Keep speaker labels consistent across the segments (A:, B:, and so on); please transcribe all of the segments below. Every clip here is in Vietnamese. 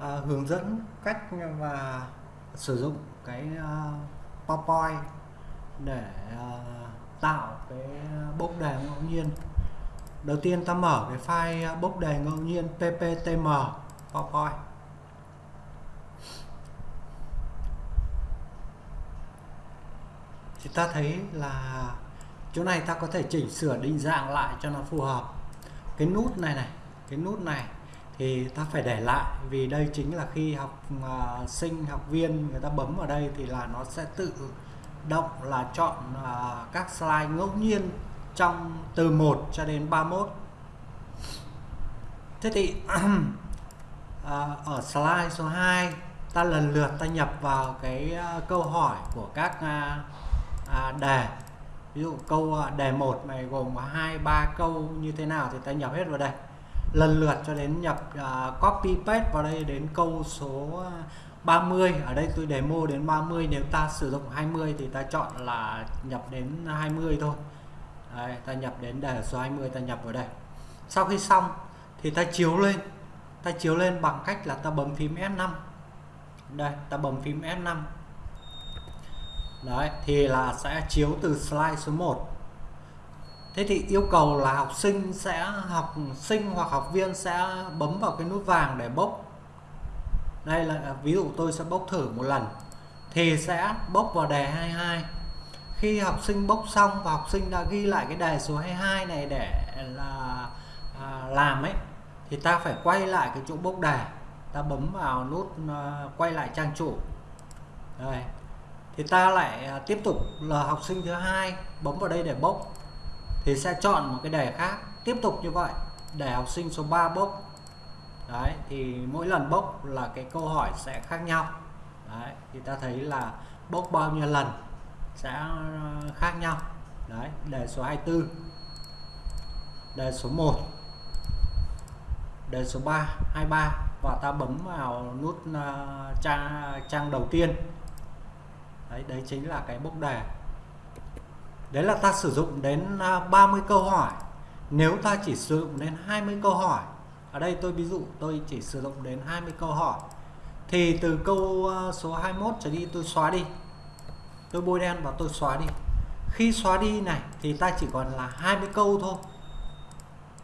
A: à, hướng dẫn cách và sử dụng cái uh, PowerPoint để uh, tạo cái bốc đề ngẫu nhiên. Đầu tiên ta mở cái file à, bốc đề ngẫu nhiên pptm PowerPoint. Thì ta thấy là chỗ này ta có thể chỉnh sửa định dạng lại cho nó phù hợp. Cái nút này này cái nút này thì ta phải để lại vì đây chính là khi học uh, sinh học viên người ta bấm vào đây thì là nó sẽ tự động là chọn uh, các slide ngẫu nhiên trong từ 1 cho đến 31 thế thì uh, ở slide số 2 ta lần lượt ta nhập vào cái uh, câu hỏi của các uh, uh, đề. Ví dụ câu đề 1 này gồm có hai ba câu như thế nào thì ta nhập hết vào đây lần lượt cho đến nhập uh, copy paste vào đây đến câu số à, 30 ở đây tôi demo đến 30 nếu ta sử dụng 20 thì ta chọn là nhập đến 20 thôi. Đây, ta nhập đến đề số 20 ta nhập vào đây. Sau khi xong thì ta chiếu lên. Ta chiếu lên bằng cách là ta bấm phím F5 đây ta bấm phím F5 đấy thì là sẽ chiếu từ slide số 1 thế thì yêu cầu là học sinh sẽ học sinh hoặc học viên sẽ bấm vào cái nút vàng để bốc. Đây là ví dụ tôi sẽ bốc thử một lần thì sẽ bốc vào đề 22 khi học sinh bốc xong và học sinh đã ghi lại cái đề số 22 này để là à, làm ấy thì ta phải quay lại cái chỗ bốc đề. Ta bấm vào nút à, quay lại trang chủ. Đây. Thì ta lại à, tiếp tục là học sinh thứ hai bấm vào đây để bốc thì sẽ chọn một cái đề khác tiếp tục như vậy để học sinh số 3 bốc. Đấy thì mỗi lần bốc là cái câu hỏi sẽ khác nhau. Đấy thì ta thấy là bốc bao nhiêu lần sẽ ờ, khác nhau. Đấy đề số 24 đề số 1 đề số 3 23 và ta bấm vào nút uh, trang trang đầu tiên. Đấy đấy chính là cái bốc đề đấy là ta sử dụng đến à, 30 câu hỏi. Nếu ta chỉ sử dụng đến 20 câu hỏi ở đây tôi ví dụ tôi chỉ sử dụng đến 20 câu hỏi thì từ câu à, số 21 trở đi tôi xóa đi. Tôi bôi đen và tôi xóa đi. Khi xóa đi này thì ta chỉ còn là 20 câu thôi.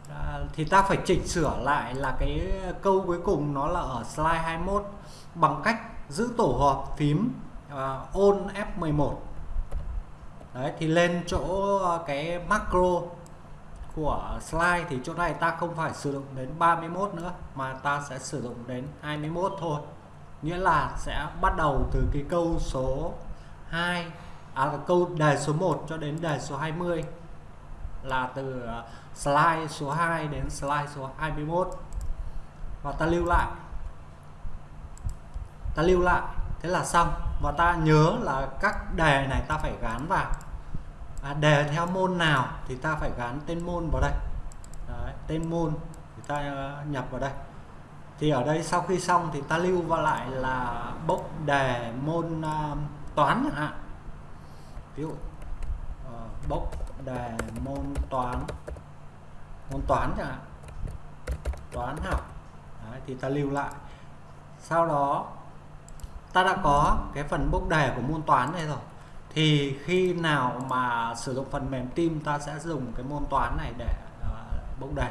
A: À, thì ta phải chỉnh sửa lại là cái câu cuối cùng nó là ở slide 21 bằng cách giữ tổ hợp phím uh, on F11 đấy thì lên chỗ ờ, cái macro của slide thì chỗ này ta không phải sử dụng đến 31 nữa mà ta sẽ sử dụng đến 21 thôi. Nghĩa là sẽ bắt đầu từ cái câu số 2 à, câu đề số 1 cho đến đề số 20 là từ ờ, slide số 2 đến slide số 21 và ta lưu lại. Ta lưu lại thế là xong. Và ta nhớ là các đề này ta phải gắn vào à, đề theo môn nào thì ta phải gắn tên môn vào đây. Đấy, tên môn thì ta ờ, nhập vào đây. Thì ở đây sau khi xong thì ta lưu vào lại là bốc đề môn uh, toán chẳng hạn. Ví dụ ờ, uh, bốc đề môn toán môn toán chẳng hạn. Toán học. Đấy, thì ta lưu lại. Sau đó ta đã có cái phần bốc đề của môn toán này rồi thì khi nào mà sử dụng phần mềm team ta sẽ dùng cái môn toán này để uh, bốc đề?